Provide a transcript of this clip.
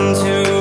into